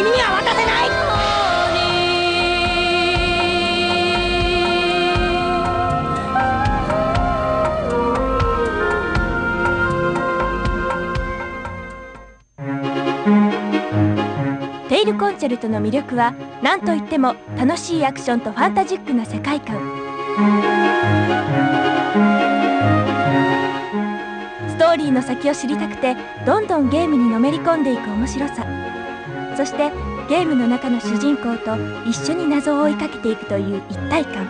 君には渡せないテイルコンチェルトの魅力は何といっても楽しいアクションとファンタジックな世界観。ストーリーの先を知りたくてどんどんゲームにのめり込んでいく面白さ。そしてゲームの中の主人公と一緒に謎を追いかけていくという一体感。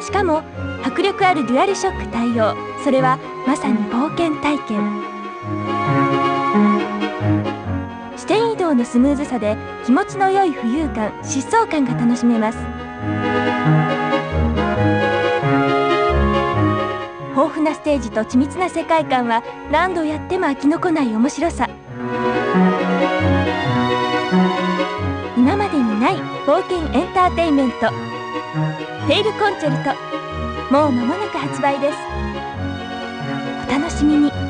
しかも迫力あるデュアルショック対応。それはまさに冒険体験。視点移動のスムーズさで気持ちの良い浮遊感疾走感が楽しめます。豊富なステージと緻密な世界観は何度やっても飽きのこない面白さ。今までにない冒険エンターテインメント「テイルコンチェルト」もう間もなく発売です。お楽しみに。